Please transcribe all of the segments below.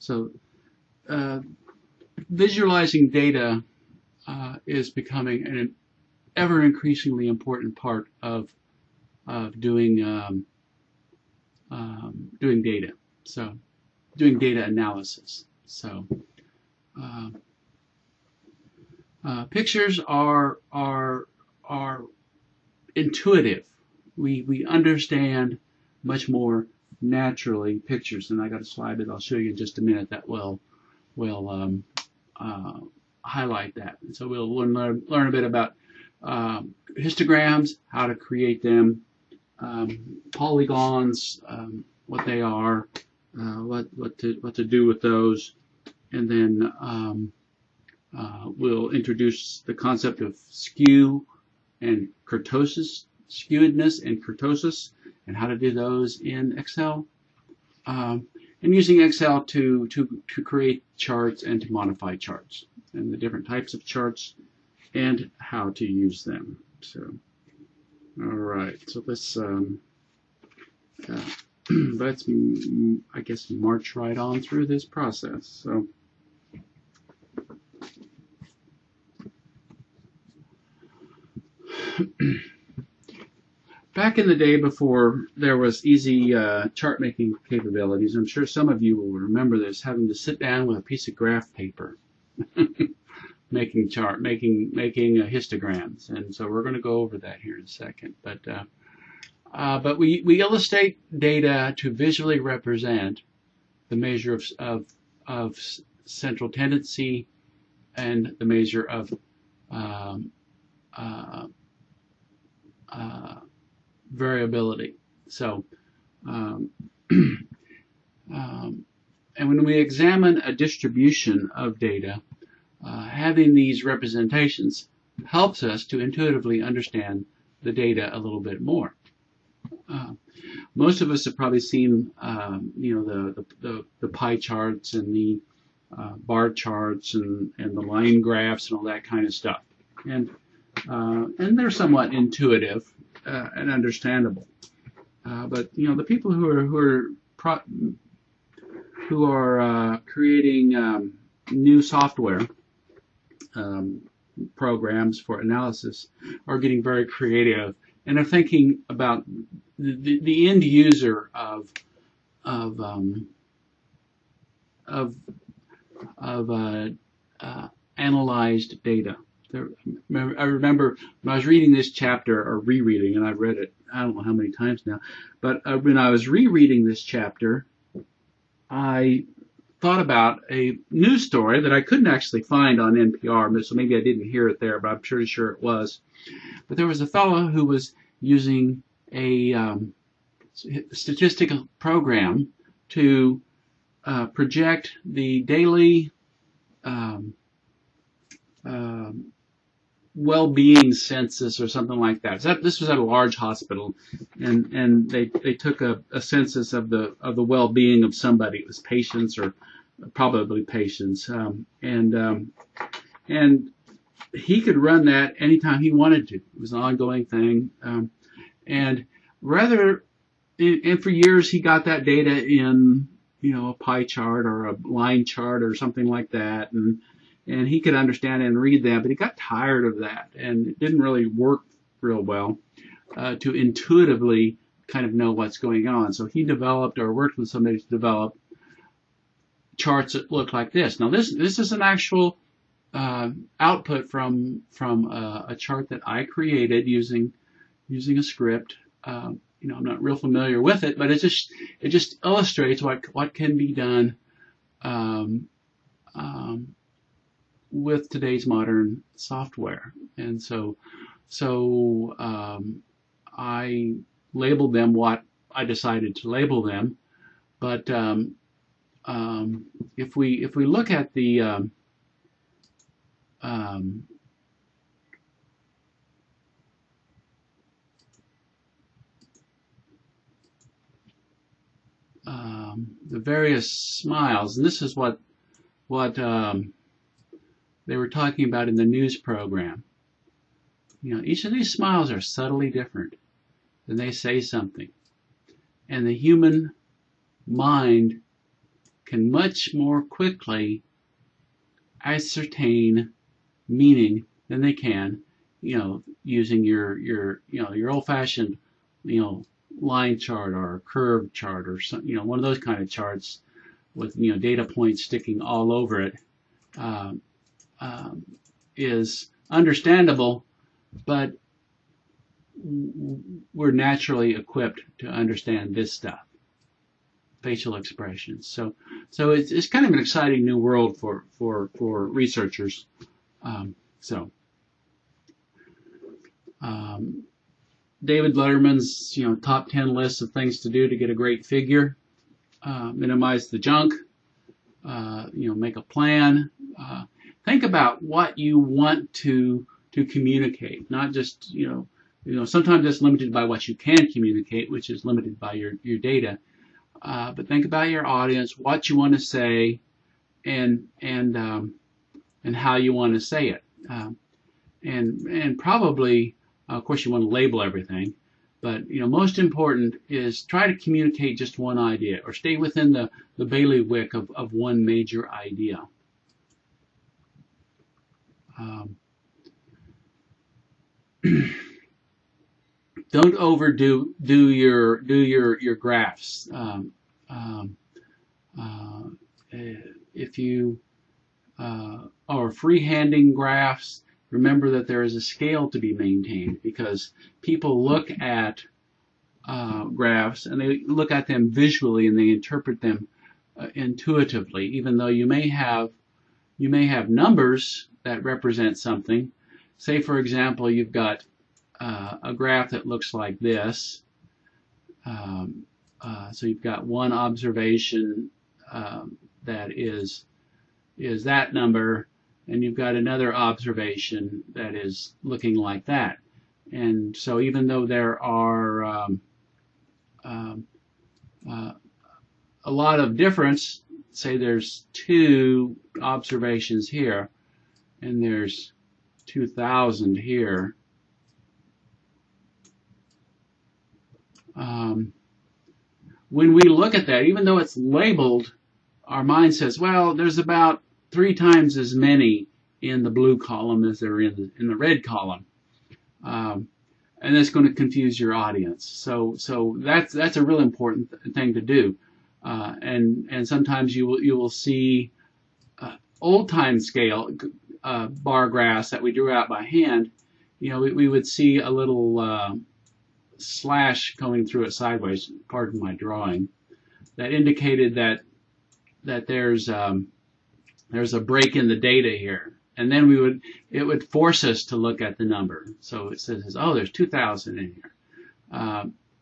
So uh, visualizing data uh, is becoming an ever increasingly important part of of doing um, um, doing data. So doing data analysis. So uh, uh, pictures are are are intuitive. We we understand much more naturally pictures, and I got a slide that I'll show you in just a minute that will will um, uh, highlight that. And so we'll learn learn a bit about um, histograms, how to create them, um, polygons, um, what they are, uh, what what to what to do with those, and then um, uh, we'll introduce the concept of skew and kurtosis, skewedness and kurtosis, and how to do those in Excel. Um, and using Excel to, to, to create charts and to modify charts and the different types of charts and how to use them. So, all right, so let's, um, uh, let's, I guess, march right on through this process. So, back in the day before there was easy uh, chart making capabilities, I'm sure some of you will remember this, having to sit down with a piece of graph paper, making chart, making making uh, histograms, and so we're going to go over that here in a second. But uh, uh, but we we illustrate data to visually represent the measure of of, of central tendency and the measure of um, uh, uh, variability. So, um, um, and when we examine a distribution of data, uh, having these representations helps us to intuitively understand the data a little bit more. Uh, most of us have probably seen, um, you know, the, the, the, pie charts and the uh, bar charts and, and the line graphs and all that kind of stuff. And, uh, and they're somewhat intuitive uh, and understandable. Uh, but you know, the people who are who are pro- who are uh, creating um, new software um, programs for analysis are getting very creative and are thinking about the, the, the end user of of um, of of uh, uh, analyzed data. I remember when I was reading this chapter or rereading, and I've read it I don't know how many times now, but uh, when I was rereading this chapter, I thought about a news story that I couldn't actually find on NPR, so maybe I didn't hear it there, but I'm pretty sure it was. But there was a fellow who was using a um, statistical program to uh, project the daily um, um, well-being census or something like that. So this was at a large hospital, and and they they took a, a census of the of the well-being of somebody. It was patients or probably patients, um, and um, and he could run that anytime he wanted to. It was an ongoing thing, um, and rather, and for years he got that data in you know a pie chart or a line chart or something like that, and and he could understand and read that, but he got tired of that, and it didn't really work real well uh, to intuitively kind of know what's going on. So he developed or worked with somebody to develop charts that look like this. Now this this is an actual uh, output from from a, a, chart that I created using using a script. Um, you know, I'm not real familiar with it, but it just it just illustrates what what can be done um, um, with today's modern software. And so, so um, I labeled them what I decided to label them. But um, um, if we if we look at the um, um, um, the various smiles, and this is what what um, they were talking about in the news program. You know, each of these smiles are subtly different, and they say something. And the human mind can much more quickly ascertain meaning than they can, you know, using your your you know your old-fashioned, you know, line chart or curve chart or some, you know one of those kind of charts with you know data points sticking all over it um, um, is understandable, but we're naturally equipped to understand this stuff, facial expressions. So, so it's, it's kind of an exciting new world for for for researchers. Um, so, um, David Letterman's you know top ten list of things to do to get a great figure, uh, minimize the junk, uh, you know, make a plan. Uh, think about what you want to to communicate, not just you know you know, sometimes it's limited by what you can communicate, which is limited by your, your data. Uh, but think about your audience, what you want to say, and and um, and how you want to say it. Um, and and probably, uh, of course, you want to label everything. But you know, most important is try to communicate just one idea, or stay within the the bailiwick of, of one major idea. Um, don't overdo do your do your your graphs. Um, um, uh, if you uh, are freehanding graphs, remember that there is a scale to be maintained because people look at uh, graphs and they look at them visually and they interpret them uh, intuitively, even though you may have you may have numbers that represent something. Say, for example, you've got uh, a graph that looks like this. Um, uh, so you've got one observation um, that is is that number, and you've got another observation that is looking like that. And so even though there are um, um uh, a lot of difference, say there's two observations here, and there's 2,000 here, um, when we look at that, even though it's labeled, our mind says, well, there's about three times as many in the blue column as there are in the, in the red column. Um, and that's going to confuse your audience. So, so that's, that's a real important th- thing to do. Uh, and, and sometimes you will, you will see uh, old time scale uh, bar graphs that we drew out by hand. You know, we, we would see a little, uh, slash coming through it sideways, pardon my drawing, that indicated that that there's um, there's a break in the data here. And then we would it would force us to look at the number. So it says, oh, there's 2,000 in here.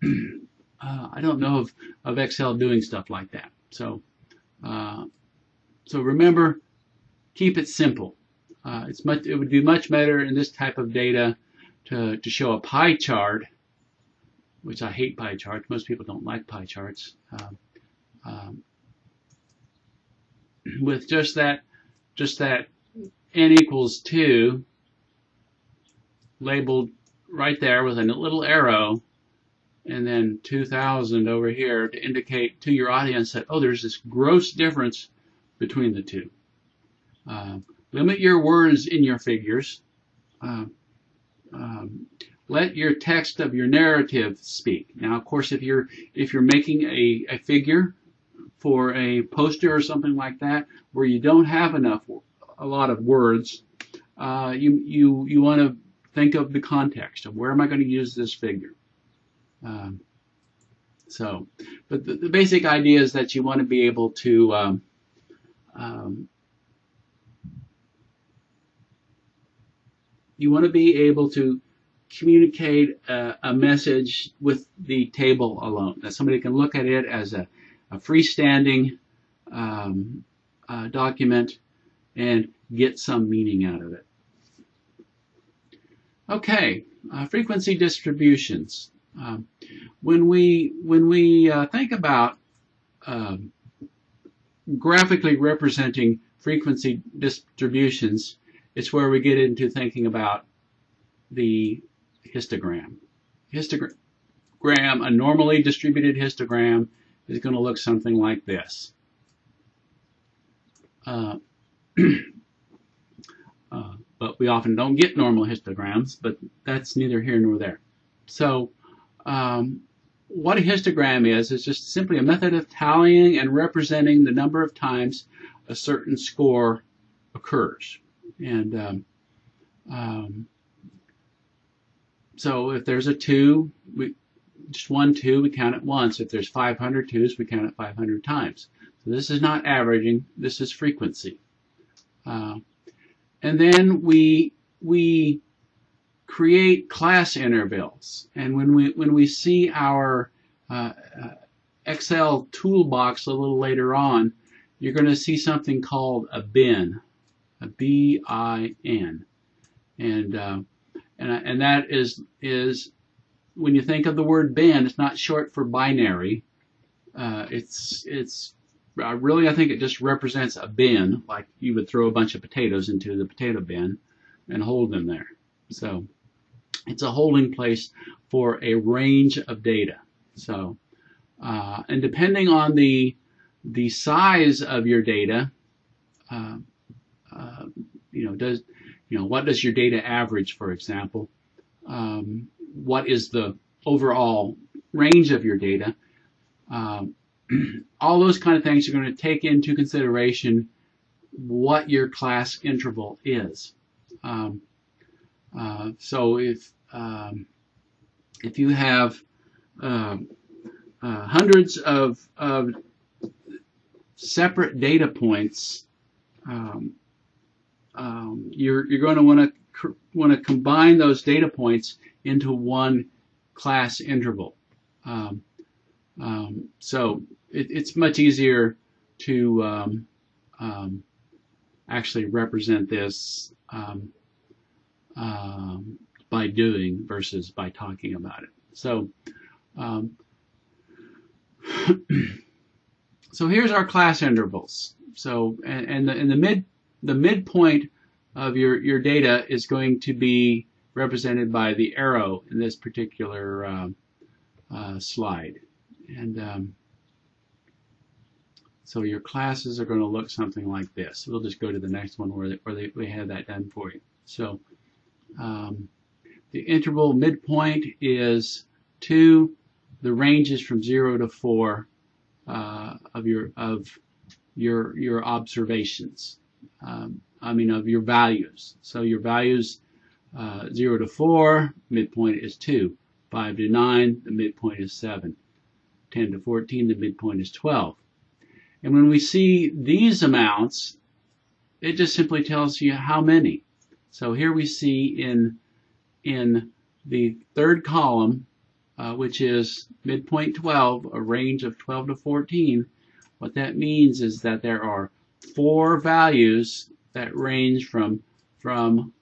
Uh, I don't know of, of Excel doing stuff like that. So uh, so remember, keep it simple. Uh, it's much, it would be much better in this type of data to, to show a pie chart which I hate pie charts. Most people don't like pie charts. Um, um, with just that, just that n equals 2 labeled right there with a little arrow and then 2000 over here to indicate to your audience that, oh, there's this gross difference between the two. Uh, limit your words in your figures. Uh, um, let your text of your narrative speak. Now, of course, if you're if you're making a, a figure for a poster or something like that, where you don't have enough a lot of words, uh, you you you want to think of the context of where am I going to use this figure. Um, so, but the, the, basic idea is that you want to be able to um, um, you want to be able to communicate a, a, message with the table alone. That somebody can look at it as a, a freestanding um, uh, document and get some meaning out of it. Okay, uh, frequency distributions. Um, when we when we uh, think about um, graphically representing frequency distributions, it's where we get into thinking about the histogram. Histogram, a normally distributed histogram is going to look something like this. Uh, uh, but we often don't get normal histograms, but that's neither here nor there. So um, what a histogram is, is just simply a method of tallying and representing the number of times a certain score occurs. And um, um, so if there's a 2, we, just one 2, we count it once. If there's 500 2s, we count it 500 times. So this is not averaging, this is frequency. Uh, and then we, we create class intervals. And when we, when we see our uh, uh Excel toolbox a little later on, you're going to see something called a bin, a B-I-N. And, uh, and, and that is, is when you think of the word bin, it's not short for binary. Uh, it's, it's uh, really, I think it just represents a bin, like you would throw a bunch of potatoes into the potato bin and hold them there. So it's a holding place for a range of data. So, uh, and depending on the the size of your data, uh, uh, you know, does you know what does your data average, for example? Um, what is the overall range of your data? Um, all those kind of things are going to take into consideration what your class interval is. Um, uh, so if um, if you have uh, uh, hundreds of, of separate data points, um, um, you're you're going to want to want to combine those data points into one class interval. Um, um, so it, it's much easier to um, um, actually represent this um, um, by doing versus by talking about it. So, um, so here's our class intervals. So, and, and the, and the mid the midpoint of your your data is going to be represented by the arrow in this particular uh, uh, slide. And um, so your classes are going to look something like this. We'll just go to the next one where, where they, we have that done for you. So um, the interval midpoint is 2. The range is from 0 to 4 uh, of your of your your observations. Um, I mean of your values. So your values uh, 0 to 4, midpoint is 2. 5 to 9, the midpoint is 7. 10 to 14, the midpoint is 12. And when we see these amounts, it just simply tells you how many. So here we see in, in the third column, uh, which is midpoint 12, a range of 12 to 14, what that means is that there are four values that range from, from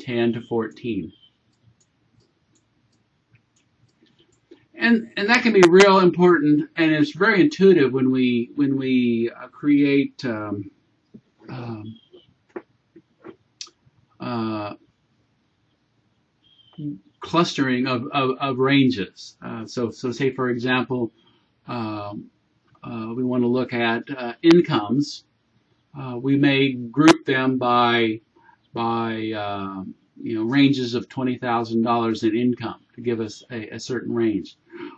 10 to 14. and and that can be real important, and it's very intuitive when we when we uh, create um, um, uh, clustering of, of, of ranges. Uh, so so say for example, um, uh, we want to look at uh, incomes. We may group them by by um, you know ranges of twenty thousand dollars in income to give us a, a certain range.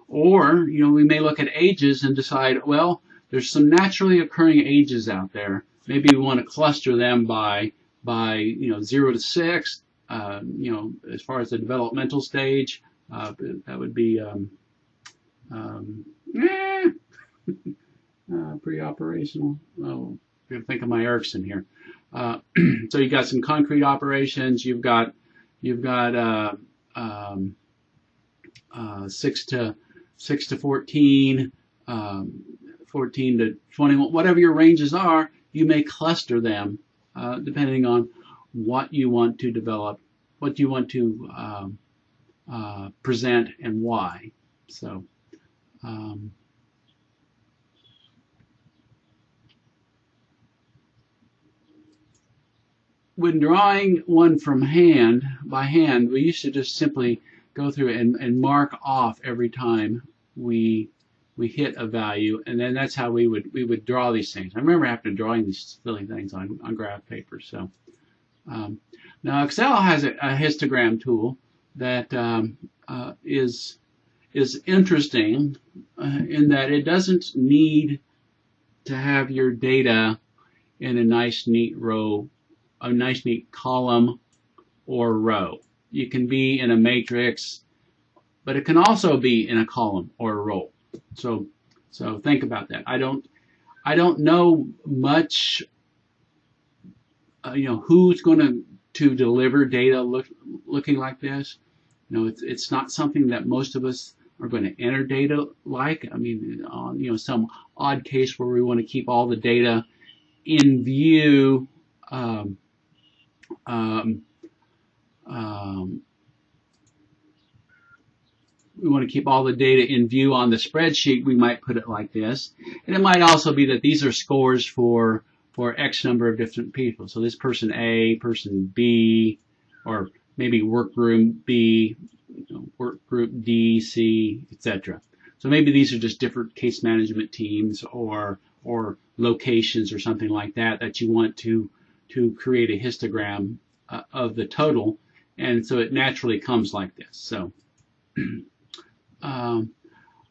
Or, you know, we may look at ages and decide, well, there's some naturally occurring ages out there. Maybe we want to cluster them by, by you know, zero to six. Uh, you know, as far as the developmental stage, uh, that would be um, um, eh, uh, pre-operational. Oh, I think of my Erikson here. Uh, so you got some concrete operations. You've got you've got uh, um, uh, six to six to 14, um, 14 to 21, whatever your ranges are, you may cluster them uh, depending on what you want to develop, what you want to um, uh, present, and why. So. Um, when drawing one from hand, by hand, we used to just simply go through and, and mark off every time we we hit a value, and then that's how we would we would draw these things. I remember to drawing these silly things on, on graph paper. So um, now Excel has a, a histogram tool that um, uh, is is interesting uh, in that it doesn't need to have your data in a nice neat row, a nice neat column or row. You can be in a matrix, but it can also be in a column or a row. So, so think about that. I don't, I don't know much, uh, you know, who's going to to deliver data look, looking like this. You know, it's it's not something that most of us are going to enter data like. I mean, on you know some odd case where we want to keep all the data in view. Um, um, um, we want to keep all the data in view on the spreadsheet, we might put it like this. And it might also be that these are scores for, for X number of different people. So this person A, person B, or maybe work group B, work group D, C, etc. So maybe these are just different case management teams or, or locations or something like that that you want to, to create a histogram uh, of the total. And so it naturally comes like this. So um,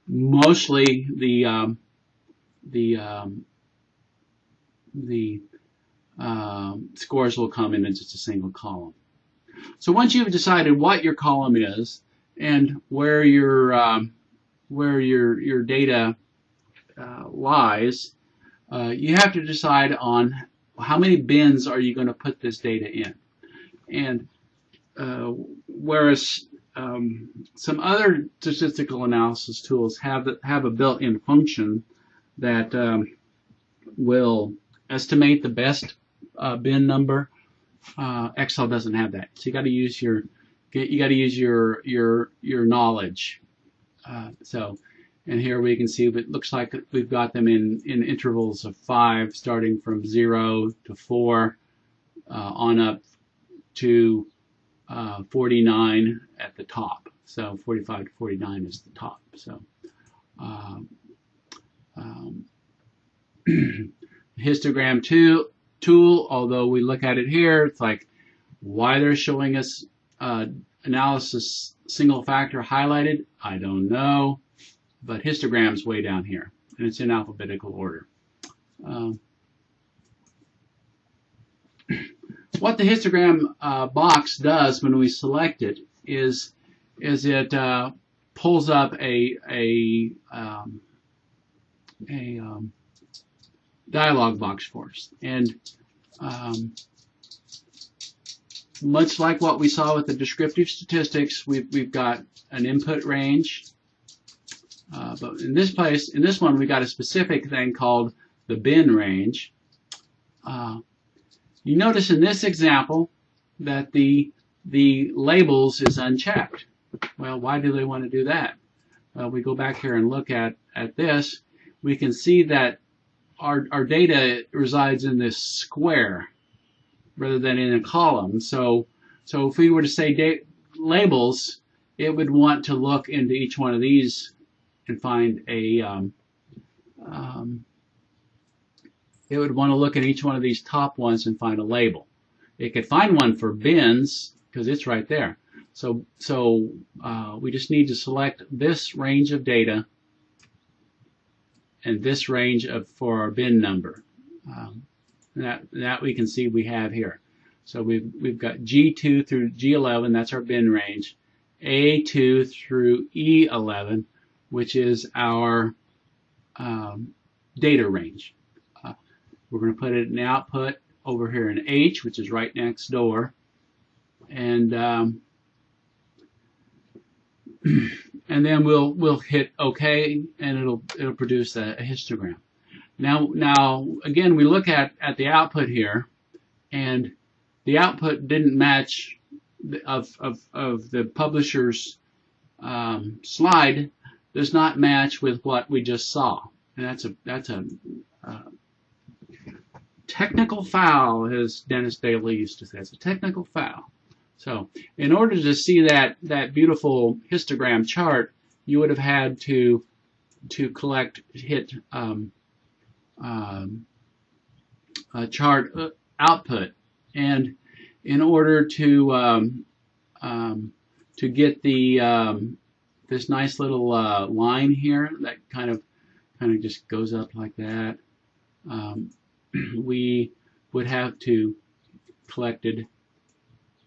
mostly the um, the um, the um, scores will come in just a single column. So once you've decided what your column is and where your um, where your your data uh, lies, uh, you have to decide on how many bins are you going to put this data in. And uh, whereas um, some other statistical analysis tools have have a built-in function that um, will estimate the best uh, bin number. Uh, Excel doesn't have that, so you got to use your you got to use your your your knowledge. Uh, so, and here we can see it looks like we've got them in in intervals of five, starting from zero to four, uh, on up to uh, 49 at the top. So 45 to 49 is the top. So um, um, histogram tool, although we look at it here, it's like why they're showing us uh, analysis single factor highlighted, I don't know, but histogram's way down here, and it's in alphabetical order. Um, what the histogram uh, box does when we select it is is it uh, pulls up a a um, a um, dialog box for us, and um, much like what we saw with the descriptive statistics, we've we've got an input range, uh, but in this place, in this one, we got a specific thing called the bin range. Uh, you notice in this example that the, the labels is unchecked. Well, why do they want to do that? Well, we go back here and look at, at this. We can see that our, our data resides in this square rather than in a column. So, so if we were to say labels, it would want to look into each one of these and find a um, um, it would want to look at each one of these top ones and find a label. It could find one for bins because it's right there. So, so uh, we just need to select this range of data and this range of for our bin number. Um, that that we can see we have here. So we've we've got G2 through G11, that's our bin range. A2 through E11, which is our um, data range. We're going to put it in output over here in H, which is right next door. And um, and then we'll we'll hit OK, and it'll it'll produce a, a, histogram. Now now again, we look at at the output here, and the output didn't match the, of of of the publisher's um, slide does not match with what we just saw, and that's a that's a uh, technical foul, as Dennis Daly used to say. It's a technical foul. So in order to see that, that beautiful histogram chart, you would have had to to collect hit um, um, chart uh, output, and in order to um, um, to get the um, this nice little uh, line here that kind of kind of just goes up like that, um, we would have to collected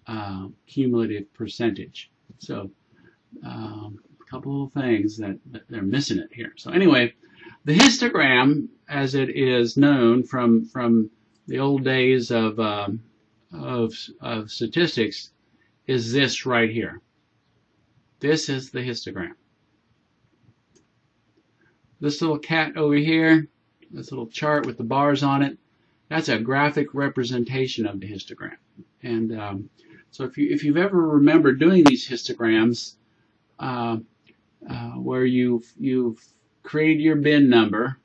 uh, cumulative percentage. So um, a couple of things that, that, they're missing it here. So anyway, the histogram, as it is known from from the old days of um, of, of statistics, is this right here. This is the histogram. This little cat over here, this little chart with the bars on it, that's a graphic representation of the histogram. And um, so if you if you've ever remembered doing these histograms, uh, uh, where you've you've created your bin number,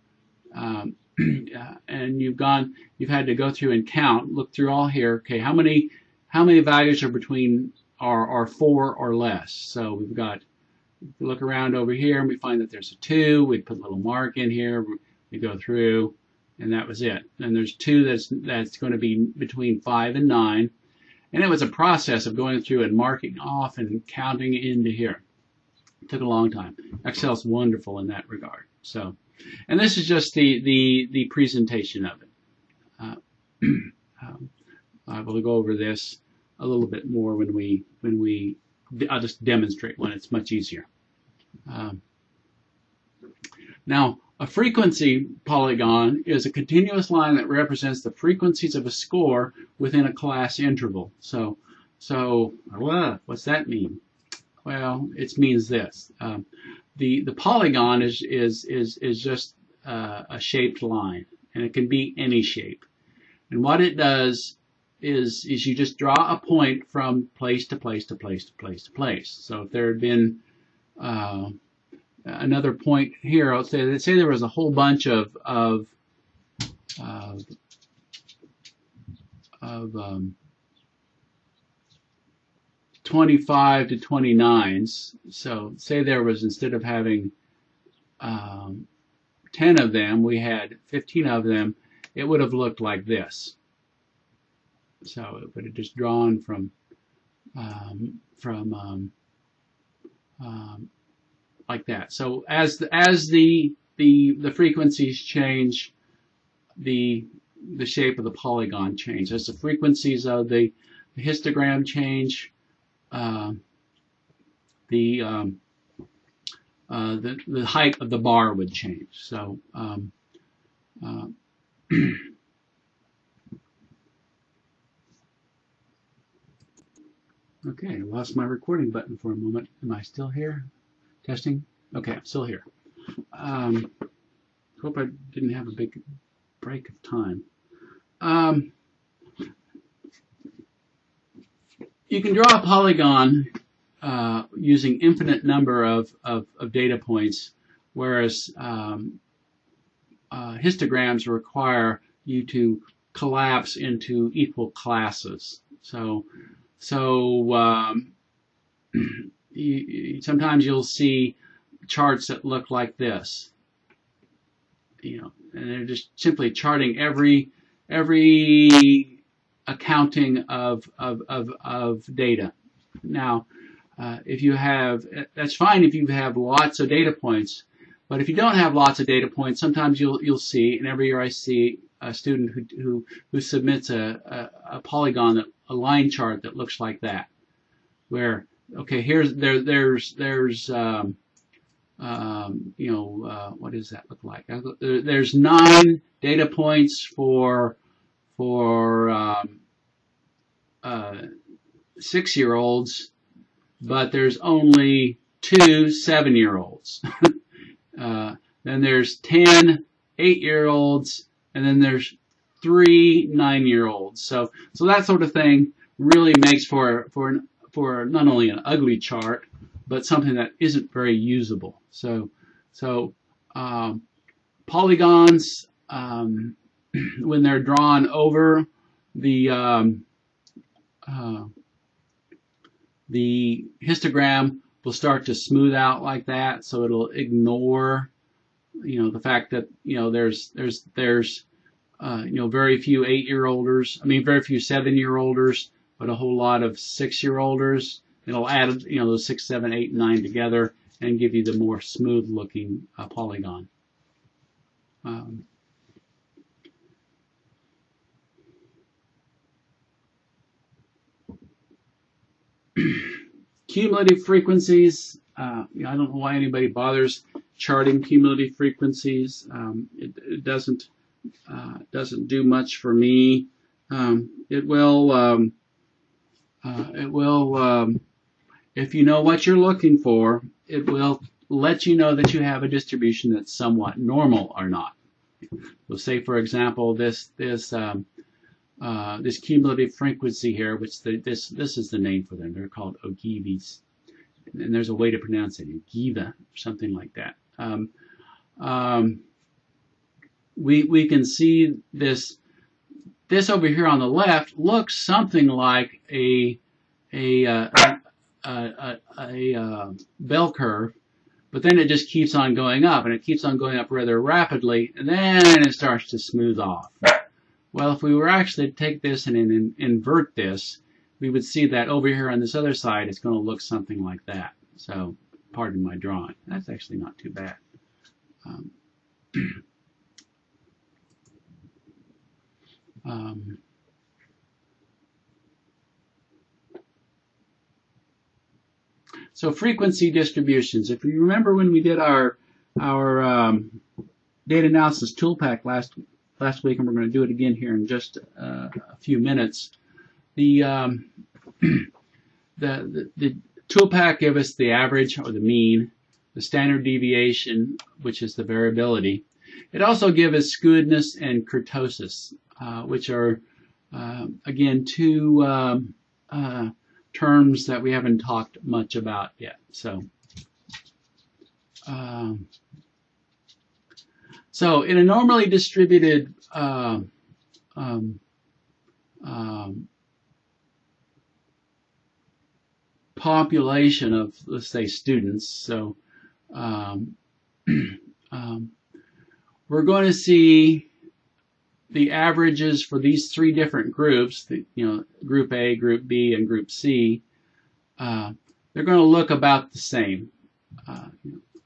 um, and you've gone, you've had to go through and count, look through all here. Okay, how many how many values are between are are four or less? So we've got. Look around over here and we find that there's a two. We put a little mark in here. We go through, and that was it. And there's two that's that's going to be between five and nine. And it was a process of going through and marking off and counting into here. It took a long time. Excel's wonderful in that regard. So, and this is just the the the presentation of it. Uh, um, I will go over this a little bit more when we when we I'll just demonstrate when it's much easier. Um, now, a frequency polygon is a continuous line that represents the frequencies of a score within a class interval. So, so what's that mean? Well, it means this. Um, the the polygon is is is is just uh, a shaped line, and it can be any shape. And what it does is is you just draw a point from place to place to place to place to place. So if there had been uh, another point here. I'll say let's say there was a whole bunch of of uh, of um, 25 to 29s. So say there was instead of having um, 10 of them, we had 15 of them. It would have looked like this. So it would have just drawn from um, from um, um, like that. So as the, as the the the frequencies change, the the shape of the polygon change. As the frequencies of the, histogram change, uh, the, um, uh, the the height of the bar would change. So um, uh, okay, I lost my recording button for a moment. Am I still here? Testing? Okay, I'm still here. Um, hope I didn't have a big break of time. Um, you can draw a polygon uh, using infinite number of, of, of data points, whereas um, uh, histograms require you to collapse into equal classes. So, so um, you, sometimes you'll see charts that look like this. You know, and they're just simply charting every every accounting of of of, of data. Now, uh, if you have that's fine if you have lots of data points, but if you don't have lots of data points, sometimes you'll you'll see, and every year I see a student who who, who submits a, a, a polygon that a line chart that looks like that, where okay, here's there there's there's um, um, you know uh, what does that look like? There's nine data points for for um, uh, six year olds, but there's only two seven year olds. uh, then there's ten eight year olds, and then there's three nine year olds. So so that sort of thing really makes for for an for not only an ugly chart, but something that isn't very usable. So, so um, polygons, um, when they're drawn over the um, uh, the histogram will start to smooth out like that, so it'll ignore you know, the fact that you know there's there's there's uh, you know very few eight-year-olders. I mean, very few seven-year-olders, but a whole lot of six-year-olders. It'll add you know those six, seven, eight, nine together and give you the more smooth-looking uh, polygon. Um, cumulative frequencies. Uh, I don't know why anybody bothers charting cumulative frequencies. Um, it, it, doesn't uh, doesn't do much for me. Um, it will um, uh, it will um, if you know what you're looking for, it will let you know that you have a distribution that's somewhat normal or not. So say for example this this um, uh, this cumulative frequency here, which the, this this is the name for them. They're called Ogivys, and there's a way to pronounce it, Ogiva, something like that. Um, um, we we can see this this over here on the left looks something like a a uh, a, a, a, uh, bell curve, but then it just keeps on going up, and it keeps on going up rather rapidly, and then it starts to smooth off. Well, if we were actually to take this and in, invert this, we would see that over here on this other side, it's going to look something like that. So, pardon my drawing. That's actually not too bad. Um, um, so frequency distributions. If you remember when we did our our um, data analysis tool pack last last week, and we're going to do it again here in just uh, a few minutes. The, um, the, the, the toolpack gave us the average or the mean, the standard deviation, which is the variability. It also gives us skewedness and kurtosis, which are, uh, again, two um, uh, terms that we haven't talked much about yet. So, um, so in a normally distributed uh, um, um, population of, let's say, students, so um, um, we're going to see the averages for these three different groups, the, you know, group A, group B, and group C, uh, they're going to look about the same. Uh,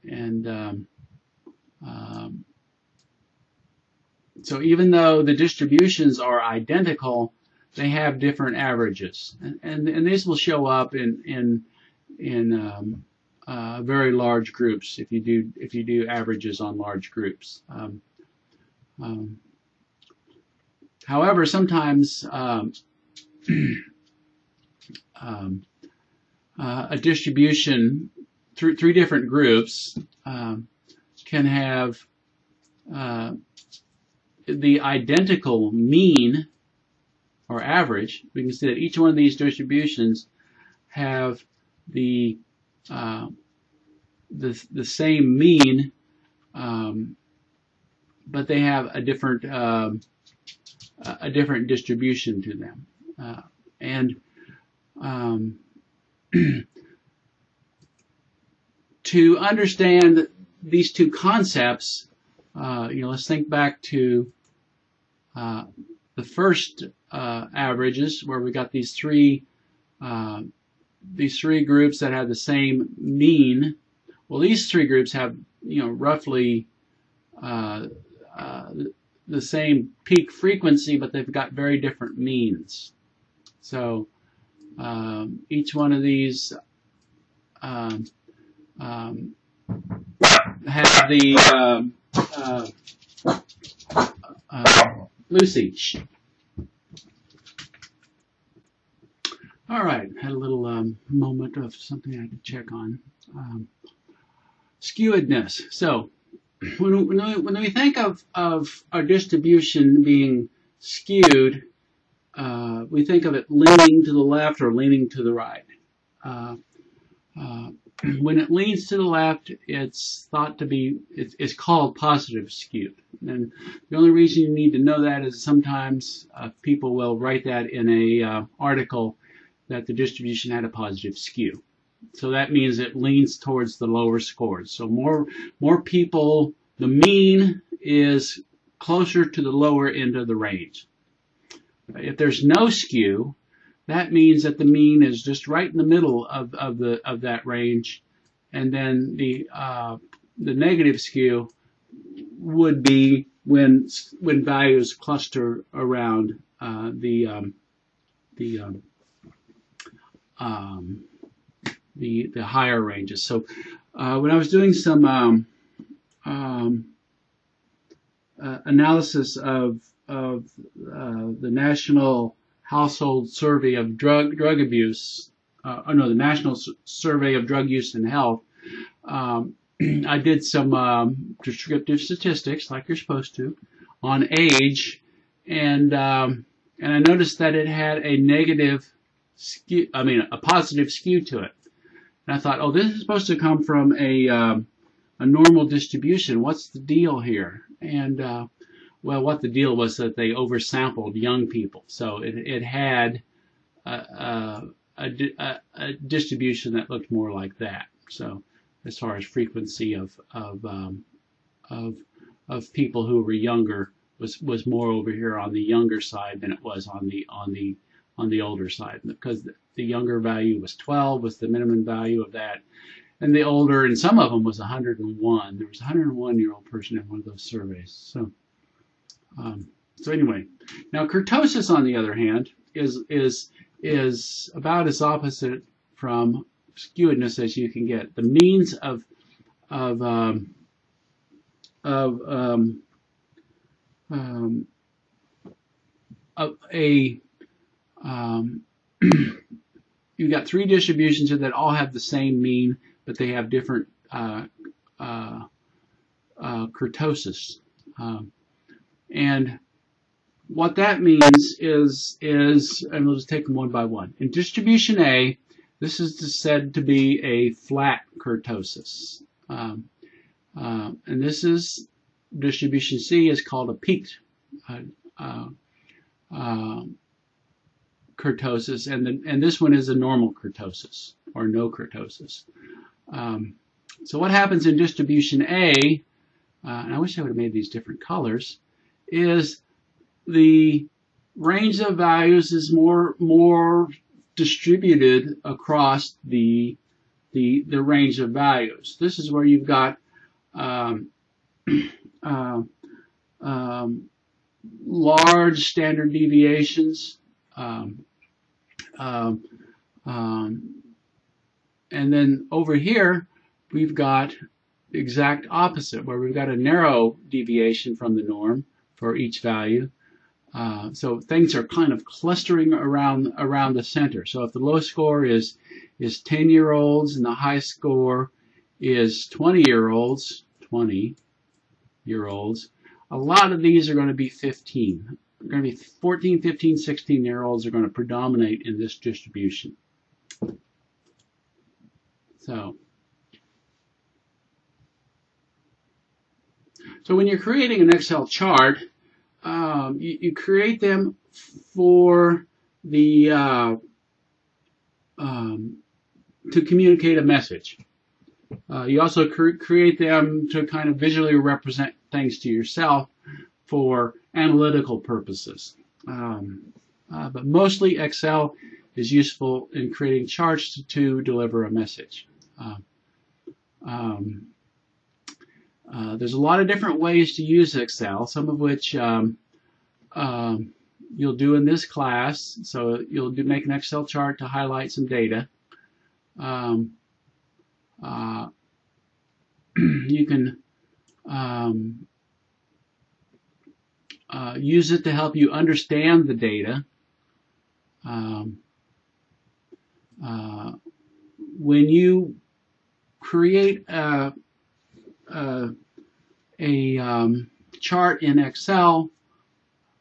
and um, um, so even though the distributions are identical, they have different averages, and and, and these will show up in in in um, uh, very large groups if you do if you do averages on large groups. Um, um, however, sometimes um, um, uh, a distribution through three different groups um, can have uh, the identical mean or average, we can see that each one of these distributions have the uh, the, the same mean, um, but they have a different uh, a different distribution to them. Uh, and um, to understand these two concepts, uh, you know, let's think back to uh, the first uh, averages where we got these three uh, these three groups that have the same mean. Well, these three groups have you know roughly uh, uh, the same peak frequency, but they've got very different means. So um, each one of these um, um, have the um, uh, uh, Lucy. All right, had a little um, moment of something I had to check on. Um, skewedness. So when, when, we, when we think of, of our distribution being skewed, uh, we think of it leaning to the left or leaning to the right. Uh, uh, when it leans to the left, it's thought to be, it's, it's called positive skewed. And the only reason you need to know that is sometimes uh, people will write that in a uh, article that the distribution had a positive skew. So that means it leans towards the lower scores. So more more people the mean is closer to the lower end of the range. If there's no skew, that means that the mean is just right in the middle of, of the of that range, and then the uh, the negative skew would be when when values cluster around uh, the um, the um, um, the the higher ranges. So uh, when I was doing some um, um, uh, analysis of of uh, the National Household Survey of Drug Drug Abuse, uh, oh no, the National S- Survey of Drug Use and Health. Um, I did some um, descriptive statistics, like you're supposed to, on age, and um, and I noticed that it had a negative skew, I mean a positive skew to it. And I thought, oh, this is supposed to come from a um, a normal distribution. What's the deal here? And uh, well, what the deal was that they oversampled young people, so it it had a, a, a, a distribution that looked more like that. So as far as frequency of of um, of of people who were younger was was more over here on the younger side than it was on the on the on the older side because the, younger value was 12 was the minimum value of that. And the older and some of them was 101 there was a 101 year old person in one of those surveys. So um, so anyway now kurtosis on the other hand is is is about as opposite from skewedness as you can get. The means of of um, of um, um, a, a um, you've got three distributions that all have the same mean, but they have different uh, uh, uh, kurtosis. Um, and what that means is, is, and we'll just take them one by one. In distribution A, this is said to be a flat kurtosis. Um, uh, and this is distribution C is called a peaked uh, uh, um, kurtosis, and the, and this one is a normal kurtosis or no kurtosis. Um, so what happens in distribution A, uh, and I wish I would have made these different colors, is the range of values is more more distributed across the the the range of values. This is where you've got um, uh, um, large standard deviations. Um, um, um, and then over here, we've got the exact opposite, where we've got a narrow deviation from the norm for each value. Uh, so things are kind of clustering around around the center. So if the low score is is 10 year olds and the high score is 20 year olds, 20 year olds, a lot of these are going to be 15. Going to be 14, 15, 16 year olds are going to predominate in this distribution. So, so when you're creating an Excel chart, um, you, you, create them for the uh, um, to communicate a message. Uh, you also cre create them to kind of visually represent things to yourself for analytical purposes. Um, uh, but mostly Excel is useful in creating charts to, to deliver a message. Uh, um, uh, there's a lot of different ways to use Excel, some of which um, um you'll do in this class. So you'll do, make an Excel chart to highlight some data. Um, uh, you can um, uh, use it to help you understand the data. Um, uh, when you create a, a, a um, chart in Excel,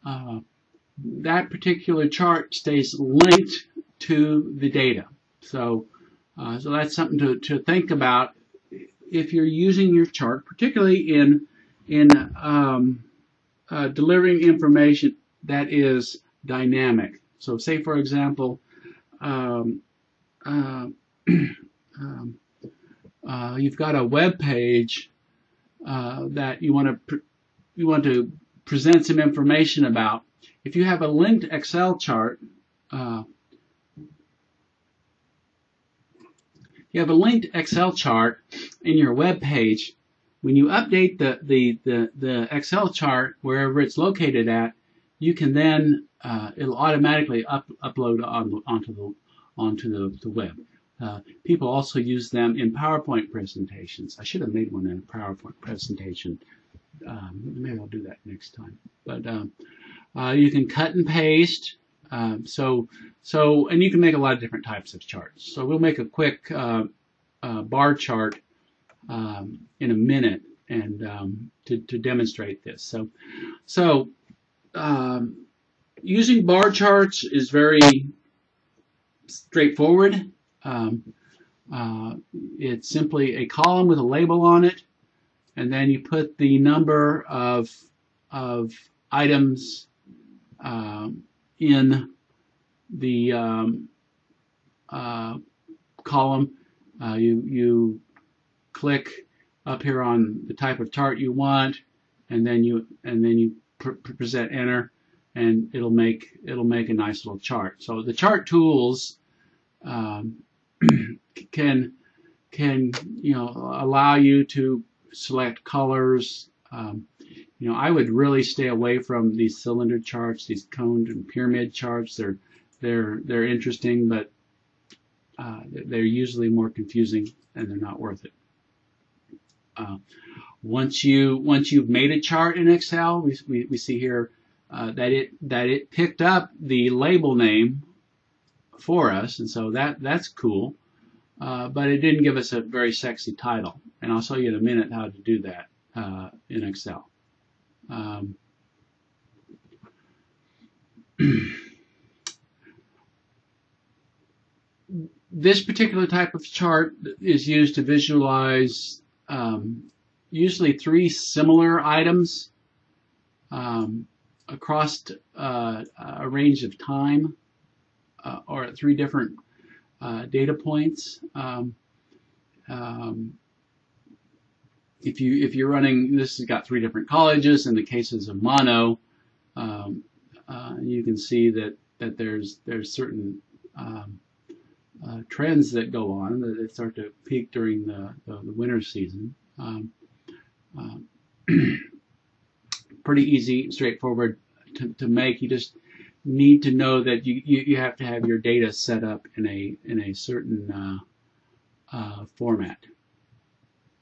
uh, that particular chart stays linked to the data. So, uh, so that's something to, to think about if you're using your chart, particularly in in um, uh, delivering information that is dynamic. So, say for example, um, uh, um, uh, you've got a web page uh, that you want to you want to present some information about. If you have a linked Excel chart, uh, you have a linked Excel chart in your web page. When you update the, the, the, the Excel chart wherever it's located at, you can then uh, it'll automatically up, upload on, onto the onto the, the web. Uh, people also use them in PowerPoint presentations. I should have made one in a PowerPoint presentation. Um, maybe I'll do that next time. But um, uh, you can cut and paste. Um, so, so, and you can make a lot of different types of charts. So we'll make a quick uh, uh bar chart um, in a minute and um, to, to demonstrate this. So, so um, using bar charts is very straightforward. Um, uh, it's simply a column with a label on it, and then you put the number of, of items um, in the um, uh, column. Uh, you, you click up here on the type of chart you want, and then you and then you pr present enter, and it'll make it'll make a nice little chart. So the chart tools um, can can you know allow you to select colors. Um, you know, I would really stay away from these cylinder charts, these coned and pyramid charts. They're they're they're interesting, but uh, they're usually more confusing and they're not worth it. Uh, once you once you've made a chart in Excel, we, we, we see here uh, that it that it picked up the label name for us, and so that that's cool. Uh, but it didn't give us a very sexy title, and I'll show you in a minute how to do that uh, in Excel. Um, this particular type of chart is used to visualize um, usually three similar items um, across uh, a range of time uh, or at three different uh, data points. Um, um, if you if you're running this has got three different colleges in the cases of mono um, uh, you can see that that there's there's certain um, uh, trends that go on that start to peak during the, the, the winter season. Um, uh, pretty easy, straightforward to, to make. You just need to know that you, you, you, have to have your data set up in a in a certain uh, uh, format.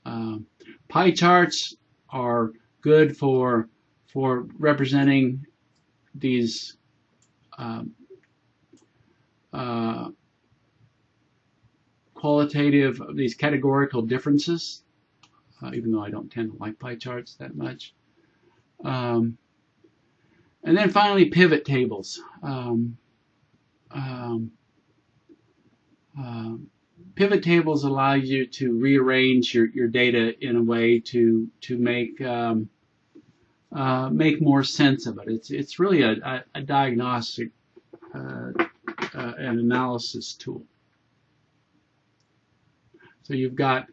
Um, pie charts are good for for representing these um, uh, qualitative these categorical differences. Uh, even though I don't tend to like pie charts that much. Um, and then finally, pivot tables. Um, um, uh, pivot tables allow you to rearrange your, your data in a way to to make um, uh, make more sense of it. It's it's really a, a, a diagnostic uh, uh and analysis tool. So you've got,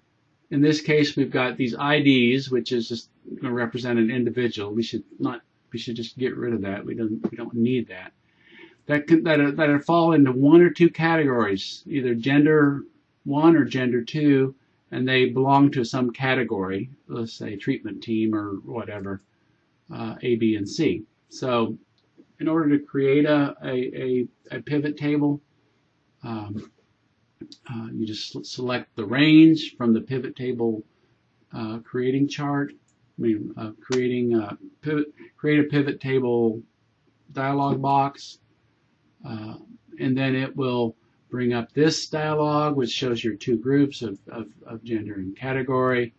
in this case, we've got these IDs, which is just going to represent an individual. We should not we should just get rid of that. We don't we don't need that. That can, that are, that are fall into one or two categories, either gender one or gender two, and they belong to some category. Let's say treatment team or whatever, uh, A, B, and C. So, in order to create a a, a, a pivot table, um, uh, you just select the range from the pivot table uh, creating chart. I mean, uh, creating a pivot, create a pivot table dialog box, uh, and then it will bring up this dialog, which shows your two groups of, of, of gender and category,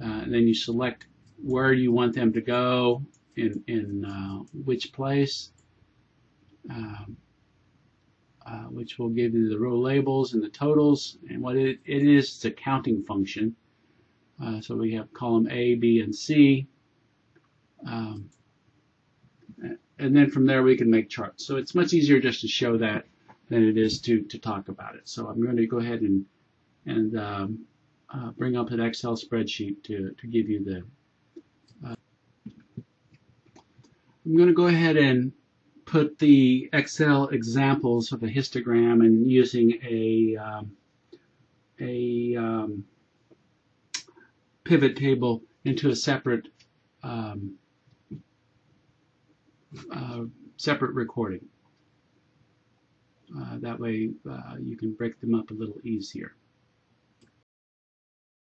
uh, and then you select where you want them to go in, in uh, which place, um, uh, which will give you the row labels and the totals, and what it, it is, it's a counting function. Uh, so we have column A, B, and C. Um, and then from there we can make charts. So it's much easier just to show that than it is to, to talk about it. So I'm going to go ahead and, and um, uh, bring up an Excel spreadsheet to, to give you the. Uh, I'm going to go ahead and put the Excel examples of a histogram and using a um, a um, pivot table into a separate um, uh, separate recording. Uh, that way uh, you can break them up a little easier.